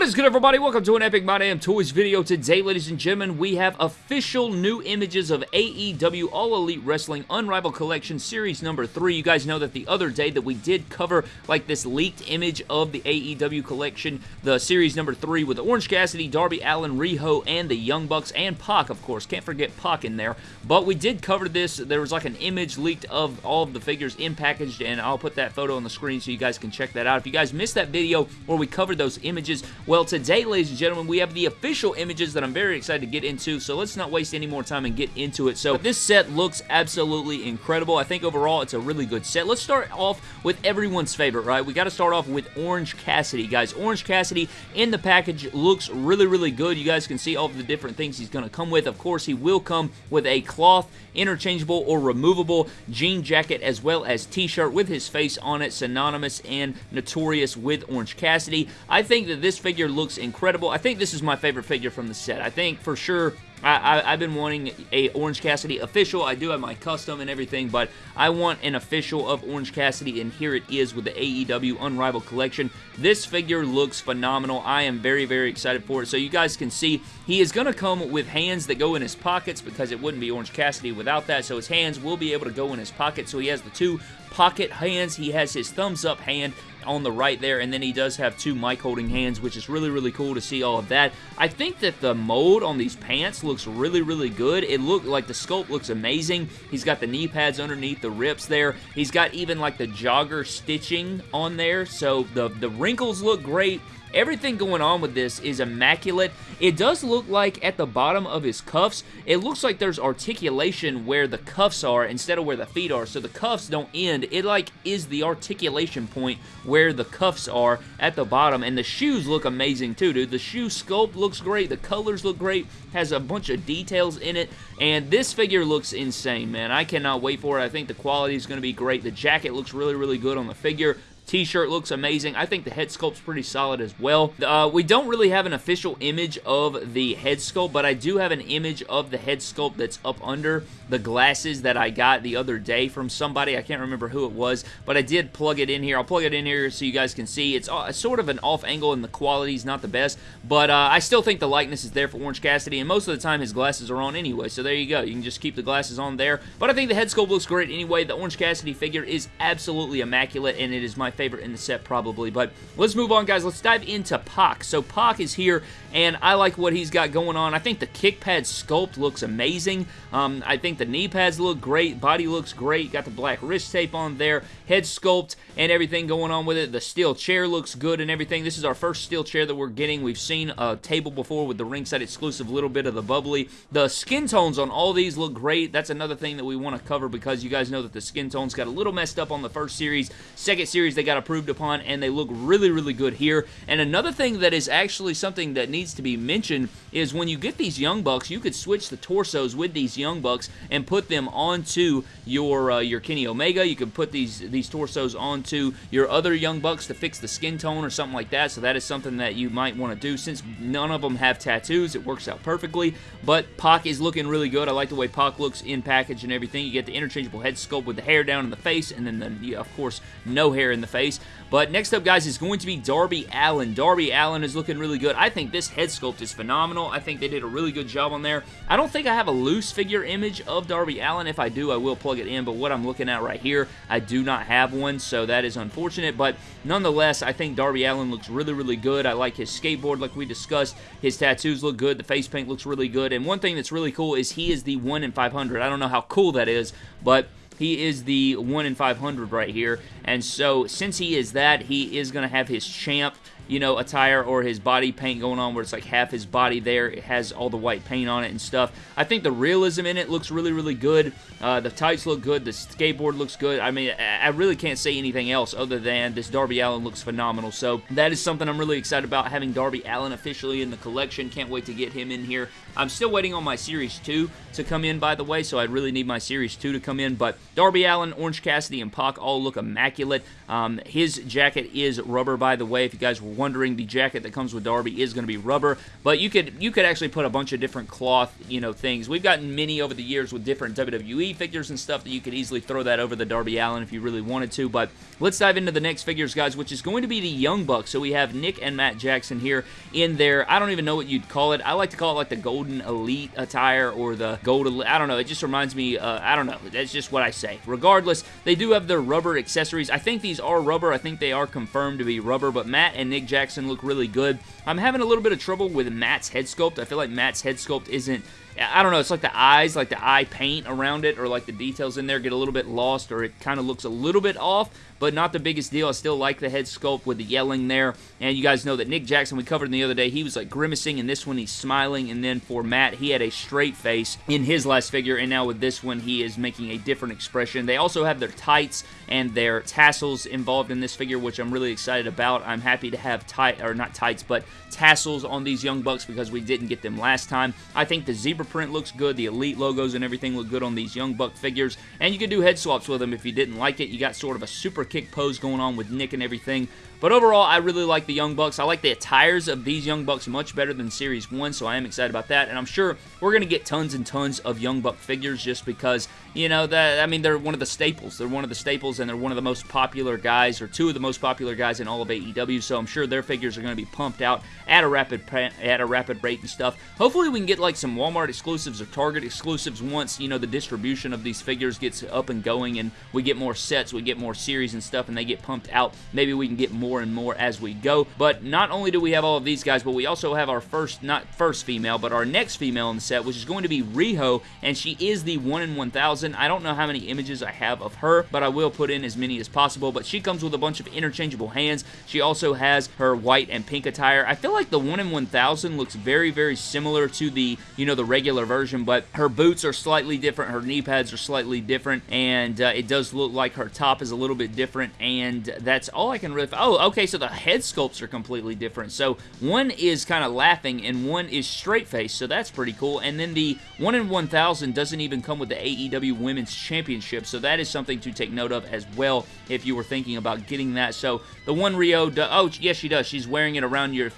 What is good, everybody? Welcome to an Epic My Damn Toys video. Today, ladies and gentlemen, we have official new images of AEW All Elite Wrestling Unrivaled Collection Series number 3. You guys know that the other day that we did cover, like, this leaked image of the AEW collection, the Series number 3 with Orange Cassidy, Darby Allin, Riho, and the Young Bucks, and Pac, of course. Can't forget Pac in there. But we did cover this. There was, like, an image leaked of all of the figures in packaged, and I'll put that photo on the screen so you guys can check that out. If you guys missed that video where we covered those images, well, today, ladies and gentlemen, we have the official images that I'm very excited to get into, so let's not waste any more time and get into it. So this set looks absolutely incredible. I think overall it's a really good set. Let's start off with everyone's favorite, right? We got to start off with Orange Cassidy, guys. Orange Cassidy in the package looks really, really good. You guys can see all of the different things he's going to come with. Of course, he will come with a cloth, interchangeable, or removable jean jacket as well as t-shirt with his face on it, synonymous and notorious with Orange Cassidy. I think that this figure looks incredible. I think this is my favorite figure from the set. I think for sure I, have been wanting a Orange Cassidy official. I do have my custom and everything, but I want an official of Orange Cassidy, and here it is with the AEW Unrivaled Collection. This figure looks phenomenal. I am very, very excited for it. So you guys can see he is going to come with hands that go in his pockets because it wouldn't be Orange Cassidy without that. So his hands will be able to go in his pocket. So he has the two pocket hands. He has his thumbs up hand on the right there, and then he does have two mic holding hands, which is really, really cool to see all of that. I think that the mold on these pants looks really, really good. It looked like the sculpt looks amazing. He's got the knee pads underneath the rips there. He's got even like the jogger stitching on there, so the, the wrinkles look great. Everything going on with this is immaculate. It does look like at the bottom of his cuffs, it looks like there's articulation where the cuffs are instead of where the feet are. So the cuffs don't end. It like is the articulation point where the cuffs are at the bottom. And the shoes look amazing too, dude. The shoe sculpt looks great. The colors look great. Has a bunch of details in it. And this figure looks insane, man. I cannot wait for it. I think the quality is going to be great. The jacket looks really, really good on the figure. T-shirt looks amazing. I think the head sculpt's pretty solid as well. Uh, we don't really have an official image of the head sculpt, but I do have an image of the head sculpt that's up under the glasses that I got the other day from somebody. I can't remember who it was, but I did plug it in here. I'll plug it in here so you guys can see. It's uh, sort of an off angle and the quality is not the best, but uh, I still think the likeness is there for Orange Cassidy, and most of the time his glasses are on anyway, so there you go. You can just keep the glasses on there, but I think the head sculpt looks great anyway. The Orange Cassidy figure is absolutely immaculate, and it is my favorite in the set probably. But let's move on, guys. Let's dive into Pac. So Pac is here, and I like what he's got going on. I think the kick pad sculpt looks amazing. Um, I think the knee pads look great. Body looks great. Got the black wrist tape on there. Head sculpt and everything going on with it. The steel chair looks good and everything. This is our first steel chair that we're getting. We've seen a table before with the ringside exclusive little bit of the bubbly. The skin tones on all these look great. That's another thing that we want to cover because you guys know that the skin tones got a little messed up on the first series. Second series, they got approved upon, and they look really, really good here. And another thing that is actually something that needs to be mentioned is when you get these Young Bucks, you could switch the torsos with these Young Bucks and put them onto your uh, your Kenny Omega. You could put these, these torsos onto your other Young Bucks to fix the skin tone or something like that, so that is something that you might want to do. Since none of them have tattoos, it works out perfectly, but Pac is looking really good. I like the way Pac looks in package and everything. You get the interchangeable head sculpt with the hair down in the face, and then, the, yeah, of course, no hair in the face. But next up, guys, is going to be Darby Allin. Darby Allin is looking really good. I think this head sculpt is phenomenal. I think they did a really good job on there. I don't think I have a loose figure image of Darby Allin. If I do, I will plug it in, but what I'm looking at right here, I do not have one, so that is unfortunate, but nonetheless, I think Darby Allin looks really, really good. I like his skateboard like we discussed. His tattoos look good. The face paint looks really good, and one thing that's really cool is he is the 1 in 500. I don't know how cool that is, but he is the 1 in 500 right here. And so, since he is that, he is going to have his champ you know, attire or his body paint going on where it's like half his body there. It has all the white paint on it and stuff. I think the realism in it looks really, really good. Uh, the tights look good. The skateboard looks good. I mean, I really can't say anything else other than this Darby Allin looks phenomenal. So that is something I'm really excited about, having Darby Allin officially in the collection. Can't wait to get him in here. I'm still waiting on my Series 2 to come in, by the way, so I really need my Series 2 to come in. But Darby Allin, Orange Cassidy, and Pac all look immaculate. Um, his jacket is rubber, by the way, if you guys were wondering, the jacket that comes with Darby is going to be rubber, but you could you could actually put a bunch of different cloth, you know, things. We've gotten many over the years with different WWE figures and stuff that you could easily throw that over the Darby Allin if you really wanted to, but let's dive into the next figures, guys, which is going to be the Young Bucks. So we have Nick and Matt Jackson here in their, I don't even know what you'd call it. I like to call it like the Golden Elite attire or the Gold Elite. I don't know. It just reminds me, uh, I don't know. That's just what I say. Regardless, they do have their rubber accessories. I think these are rubber. I think they are confirmed to be rubber, but Matt and Nick Jackson look really good. I'm having a little bit of trouble with Matt's head sculpt. I feel like Matt's head sculpt isn't I don't know, it's like the eyes, like the eye paint around it, or like the details in there get a little bit lost, or it kind of looks a little bit off, but not the biggest deal. I still like the head sculpt with the yelling there, and you guys know that Nick Jackson, we covered in the other day, he was like grimacing, in this one he's smiling, and then for Matt, he had a straight face in his last figure, and now with this one, he is making a different expression. They also have their tights and their tassels involved in this figure, which I'm really excited about. I'm happy to have tight, or not tights, but tassels on these Young Bucks because we didn't get them last time. I think the zebra print looks good. The Elite logos and everything look good on these Young Buck figures. And you can do head swaps with them if you didn't like it. You got sort of a super kick pose going on with Nick and everything. But overall, I really like the Young Bucks. I like the attires of these Young Bucks much better than Series 1, so I am excited about that. And I'm sure we're going to get tons and tons of Young Buck figures just because, you know, that I mean, they're one of the staples. They're one of the staples, and they're one of the most popular guys, or two of the most popular guys in all of AEW, so I'm sure their figures are going to be pumped out at a rapid at a rapid rate and stuff. Hopefully, we can get like some Walmart exclusives or Target exclusives once, you know, the distribution of these figures gets up and going, and we get more sets, we get more series and stuff, and they get pumped out. Maybe we can get more and more as we go. But not only do we have all of these guys, but we also have our first, not first female, but our next female in the set, which is going to be Riho, and she is the 1 in 1000. I don't know how many images I have of her, but I will put in as many as possible. But she comes with a bunch of interchangeable hands. She also has her white and pink attire. I feel like the 1 in 1000 looks very, very similar to the, you know, the regular version, but her boots are slightly different. Her knee pads are slightly different, and uh, it does look like her top is a little bit different, and that's all I can really... Oh, okay, so the head sculpts are completely different. So one is kind of laughing and one is straight face, so that's pretty cool. And then the 1 in 1000 doesn't even come with the AEW Women's Championship, so that is something to take note of as well if you were thinking about getting that. So the one Riho, oh, yes, she does. She's wearing it around your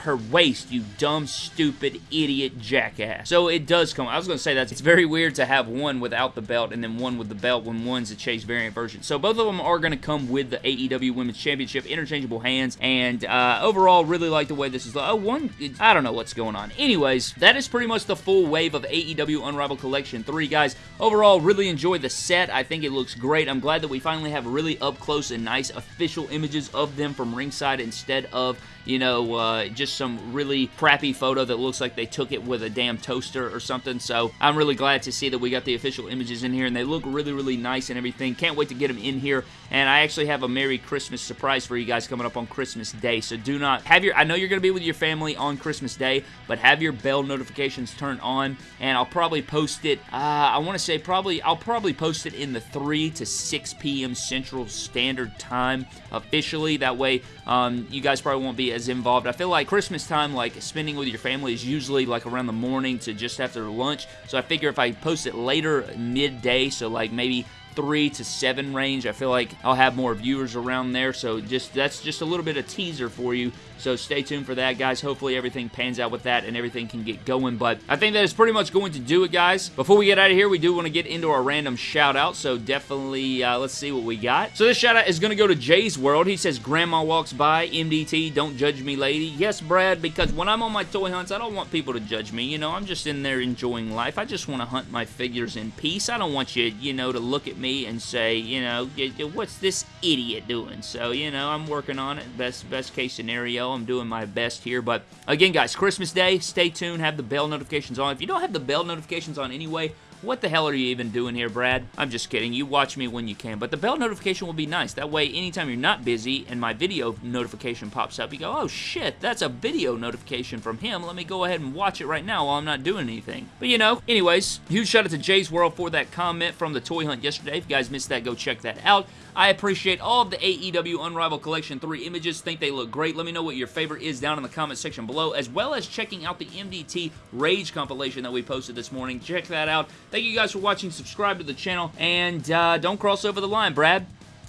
her waist, you dumb, stupid, idiot jackass. So it does come. I was going to say that it's very weird to have one without the belt and then one with the belt when one's a Chase variant version. So both of them are going to come with the AEW Women's Championship interchangeable hands, and uh, overall, really like the way this is. Oh, one, I don't know what's going on. Anyways, that is pretty much the full wave of AEW Unrivaled Collection 3, guys. Overall, really enjoy the set. I think it looks great. I'm glad that we finally have really up close and nice official images of them from ringside instead of you know, uh, just some really crappy photo that looks like they took it with a damn toaster or something. So I'm really glad to see that we got the official images in here, and they look really, really nice and everything. Can't wait to get them in here. And I actually have a Merry Christmas surprise for you guys coming up on Christmas Day. So do not have your, I know you're going to be with your family on Christmas Day, but have your bell notifications turned on, and I'll probably post it, uh, I want to say probably, I'll probably post it in the 3 to 6 p.m. Central Standard Time officially. That way, um, you guys probably won't be as involved. I feel like Christmas time, like spending with your family is usually like around the morning to just after lunch. So I figure if I post it later midday, so like maybe 3 to 7 range. I feel like I'll have more viewers around there, so just that's just a little bit of teaser for you. So stay tuned for that, guys. Hopefully everything pans out with that and everything can get going, but I think that is pretty much going to do it, guys. Before we get out of here, we do want to get into our random shout-out, so definitely uh, let's see what we got. So this shout-out is going to go to Jay's World. He says, Grandma walks by, MDT, don't judge me, lady. Yes, Brad, because when I'm on my toy hunts, I don't want people to judge me. You know, I'm just in there enjoying life. I just want to hunt my figures in peace. I don't want you, you know, to look at me me and say, you know, what's this idiot doing? So, you know, I'm working on it. Best best case scenario, I'm doing my best here. But again, guys, Christmas Day, stay tuned. Have the bell notifications on. If you don't have the bell notifications on anyway, what the hell are you even doing here, Brad? I'm just kidding. You watch me when you can. But the bell notification will be nice. That way, anytime you're not busy and my video notification pops up, you go, oh shit, that's a video notification from him. Let me go ahead and watch it right now while I'm not doing anything. But you know, anyways, huge shout out to Jay's World for that comment from the toy hunt yesterday. If you guys missed that, go check that out. I appreciate all of the AEW Unrivaled Collection 3 images. Think they look great. Let me know what your favorite is down in the comment section below, as well as checking out the MDT Rage compilation that we posted this morning. Check that out. Thank you guys for watching. Subscribe to the channel, and uh, don't cross over the line, Brad.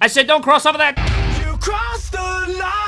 I said don't cross over that. You crossed the line.